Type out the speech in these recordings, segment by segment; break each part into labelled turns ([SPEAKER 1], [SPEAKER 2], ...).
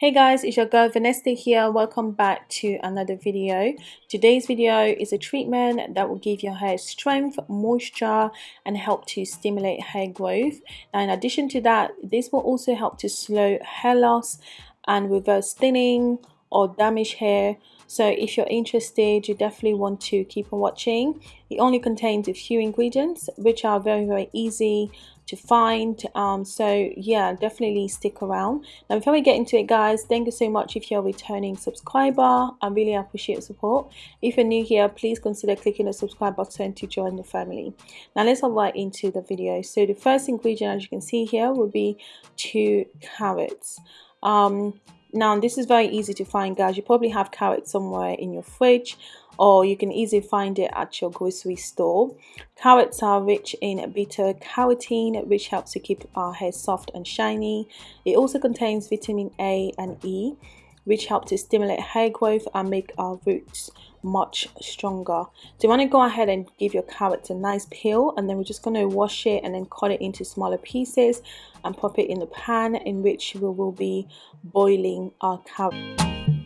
[SPEAKER 1] Hey guys, it's your girl Vanessa here. Welcome back to another video. Today's video is a treatment that will give your hair strength, moisture, and help to stimulate hair growth. Now, in addition to that, this will also help to slow hair loss and reverse thinning or damaged hair. So if you're interested, you definitely want to keep on watching. It only contains a few ingredients, which are very, very easy to find um so yeah definitely stick around. Now before we get into it guys thank you so much if you're a returning subscriber. I really appreciate your support. If you're new here please consider clicking the subscribe button to join the family. Now let's hop right into the video. So the first ingredient as you can see here will be two carrots. Um now this is very easy to find guys. You probably have carrots somewhere in your fridge or you can easily find it at your grocery store. Carrots are rich in beta carotene which helps to keep our hair soft and shiny. It also contains vitamin A and E which help to stimulate hair growth and make our roots much stronger. So you want to go ahead and give your carrots a nice peel and then we're just going to wash it and then cut it into smaller pieces and pop it in the pan in which we will be boiling our carrots.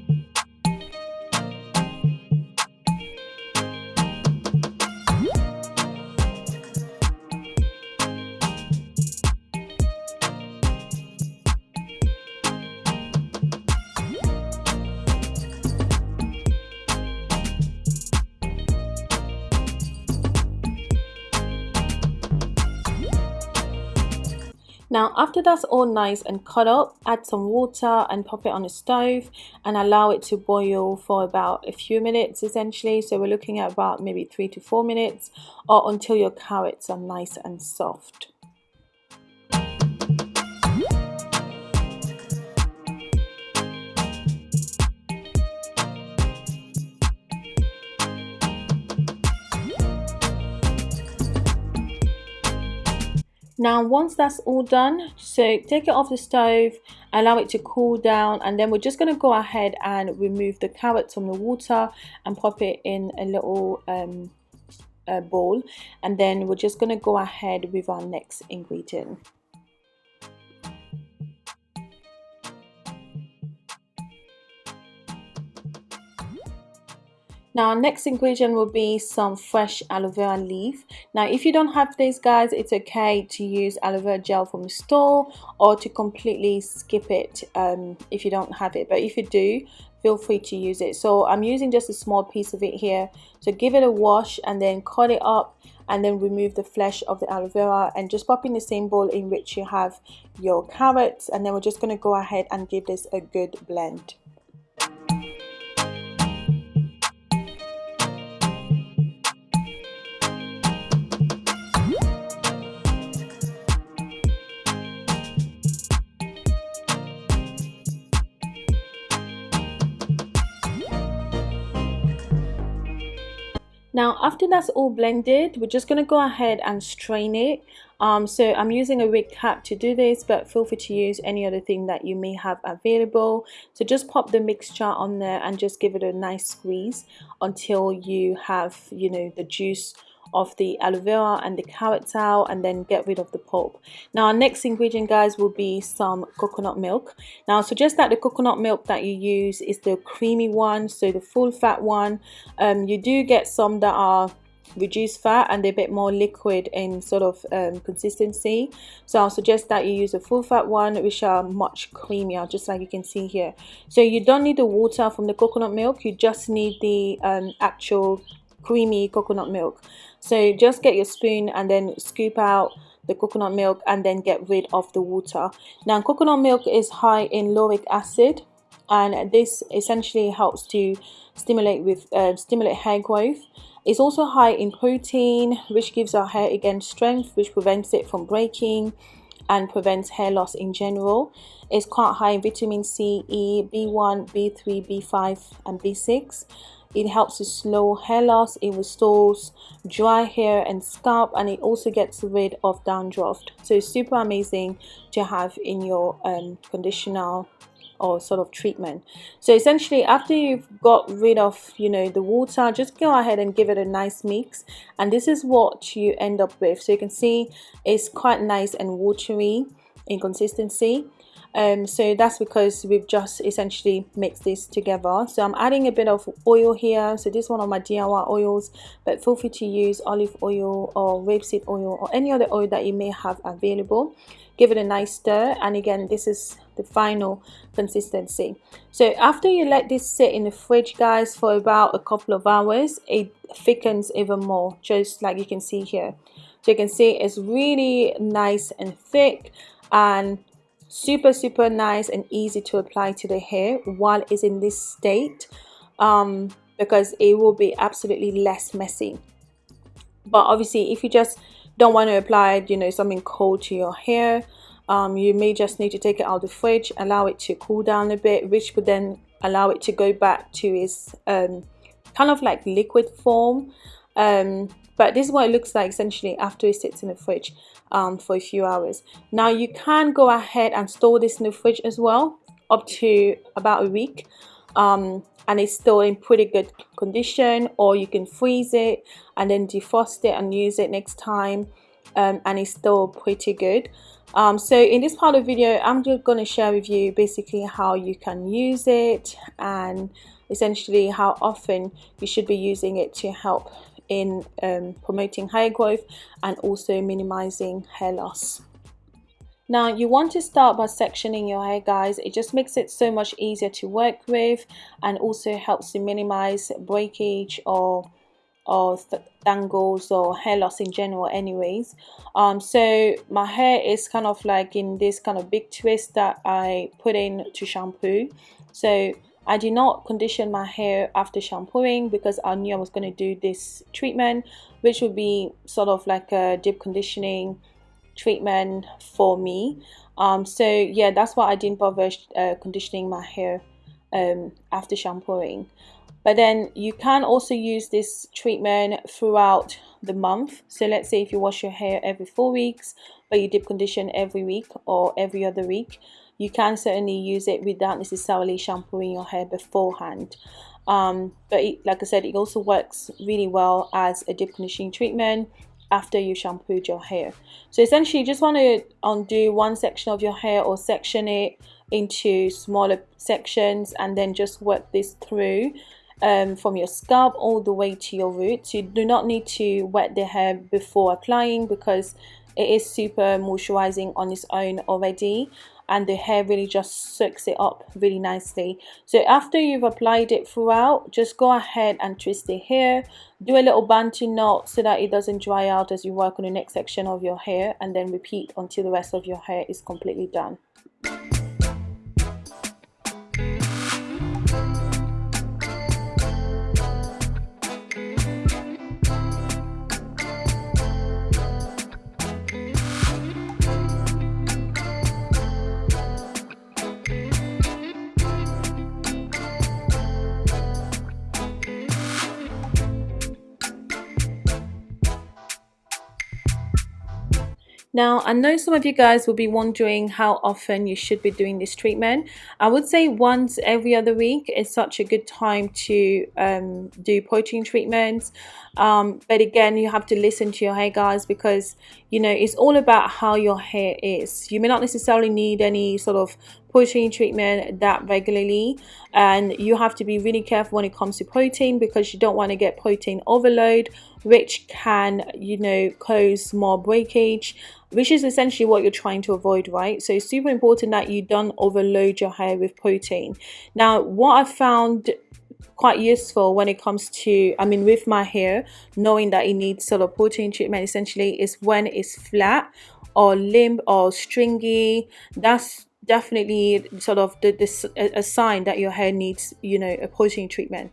[SPEAKER 1] Now after that's all nice and cut up, add some water and pop it on the stove and allow it to boil for about a few minutes essentially. So we're looking at about maybe three to four minutes or until your carrots are nice and soft. Now once that's all done so take it off the stove allow it to cool down and then we're just going to go ahead and remove the carrots from the water and pop it in a little um, bowl and then we're just going to go ahead with our next ingredient Now next ingredient will be some fresh aloe vera leaf. Now if you don't have this guys, it's okay to use aloe vera gel from the store or to completely skip it um, if you don't have it. But if you do, feel free to use it. So I'm using just a small piece of it here. So give it a wash and then cut it up and then remove the flesh of the aloe vera and just pop in the same bowl in which you have your carrots and then we're just going to go ahead and give this a good blend. Now after that's all blended, we're just going to go ahead and strain it. Um, so I'm using a wig cap to do this, but feel free to use any other thing that you may have available. So just pop the mixture on there and just give it a nice squeeze until you have, you know, the juice of the aloe vera and the carrots out and then get rid of the pulp. Now our next ingredient guys will be some coconut milk. Now I suggest that the coconut milk that you use is the creamy one so the full fat one. Um, you do get some that are reduced fat and they're a bit more liquid in sort of um, consistency. So I'll suggest that you use a full fat one which are much creamier just like you can see here. So you don't need the water from the coconut milk. You just need the um, actual creamy coconut milk. So just get your spoon and then scoop out the coconut milk and then get rid of the water. Now coconut milk is high in lauric acid and this essentially helps to stimulate with uh, stimulate hair growth. It's also high in protein which gives our hair again strength which prevents it from breaking and prevents hair loss in general. It's quite high in vitamin c e b1 b3 b5 and b6 it helps to slow hair loss it restores dry hair and scalp and it also gets rid of dandruff. So it's super amazing to have in your um, conditioner or sort of treatment. So essentially after you've got rid of you know the water just go ahead and give it a nice mix. And this is what you end up with. So you can see it's quite nice and watery in consistency um, so that's because we've just essentially mixed this together. So I'm adding a bit of oil here. So this is one of my DIY oils but feel free to use olive oil or rapeseed oil or any other oil that you may have available. Give it a nice stir. And again this is the final consistency. So after you let this sit in the fridge guys for about a couple of hours it thickens even more just like you can see here. So you can see it's really nice and thick. And super super nice and easy to apply to the hair while it's in this state um, because it will be absolutely less messy. But obviously if you just don't want to apply you know something cold to your hair um, you may just need to take it out of the fridge allow it to cool down a bit which would then allow it to go back to its um, kind of like liquid form. Um, but this is what it looks like essentially after it sits in the fridge um, for a few hours. Now you can go ahead and store this in the fridge as well up to about a week um, and it's still in pretty good condition or you can freeze it and then defrost it and use it next time um, and it's still pretty good. Um, so in this part of the video I'm just going to share with you basically how you can use it and essentially how often you should be using it to help in um, promoting hair growth and also minimizing hair loss. Now you want to start by sectioning your hair guys, it just makes it so much easier to work with and also helps to minimize breakage or or tangles or hair loss in general anyways. Um so my hair is kind of like in this kind of big twist that i put in to shampoo. So I did not condition my hair after shampooing because I knew I was going to do this treatment which would be sort of like a deep conditioning treatment for me. Um, so yeah that's why I didn't bother uh, conditioning my hair um, after shampooing. But then you can also use this treatment throughout the month. So let's say if you wash your hair every four weeks but you deep condition every week or every other week you can certainly use it without necessarily shampooing your hair beforehand. Um, but it, like I said it also works really well as a deep conditioning treatment after you shampooed your hair. So essentially you just want to undo one section of your hair or section it into smaller sections and then just work this through um, from your scalp all the way to your roots. You do not need to wet the hair before applying because it is super moisturizing on its own already and the hair really just soaks it up really nicely. So after you've applied it throughout just go ahead and twist the hair do a little bantu knot so that it doesn't dry out as you work on the next section of your hair and then repeat until the rest of your hair is completely done Now, I know some of you guys will be wondering how often you should be doing this treatment. I would say once every other week is such a good time to um, do protein treatments. Um, but again, you have to listen to your hair guys because, you know, it's all about how your hair is. You may not necessarily need any sort of protein treatment that regularly. And you have to be really careful when it comes to protein because you don't want to get protein overload which can you know cause more breakage which is essentially what you're trying to avoid right? So it's super important that you don't overload your hair with protein. Now what i found quite useful when it comes to i mean with my hair knowing that it needs sort of protein treatment essentially is when it's flat or limp or stringy. That's definitely sort of the, this a sign that your hair needs you know a protein treatment.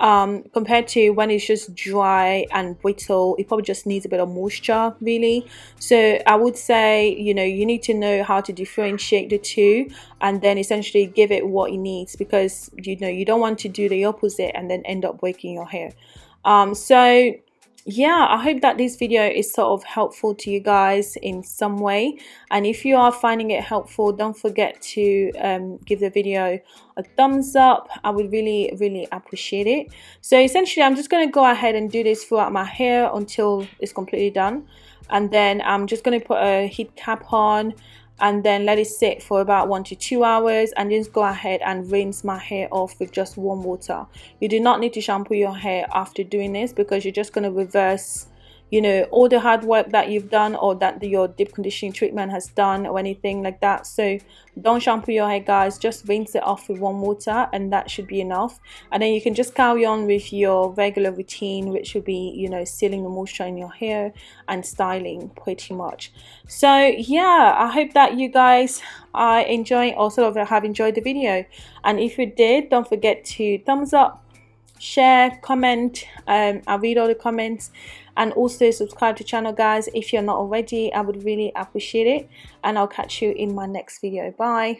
[SPEAKER 1] Um, compared to when it's just dry and brittle it probably just needs a bit of moisture really. So I would say you know you need to know how to differentiate the two and then essentially give it what it needs because you know you don't want to do the opposite and then end up breaking your hair. Um, so yeah i hope that this video is sort of helpful to you guys in some way. And if you are finding it helpful don't forget to um, give the video a thumbs up. I would really really appreciate it. So essentially i'm just going to go ahead and do this throughout my hair until it's completely done. And then i'm just going to put a heat cap on and then let it sit for about one to two hours and just go ahead and rinse my hair off with just warm water. You do not need to shampoo your hair after doing this because you're just going to reverse you know all the hard work that you've done or that your deep conditioning treatment has done or anything like that. So don't shampoo your hair guys. Just rinse it off with warm water and that should be enough. And then you can just carry on with your regular routine which would be you know sealing the moisture in your hair and styling pretty much. So yeah i hope that you guys are enjoying also have enjoyed the video. And if you did don't forget to thumbs up share comment um, i read all the comments and also subscribe to channel guys if you're not already. I would really appreciate it. And i'll catch you in my next video. Bye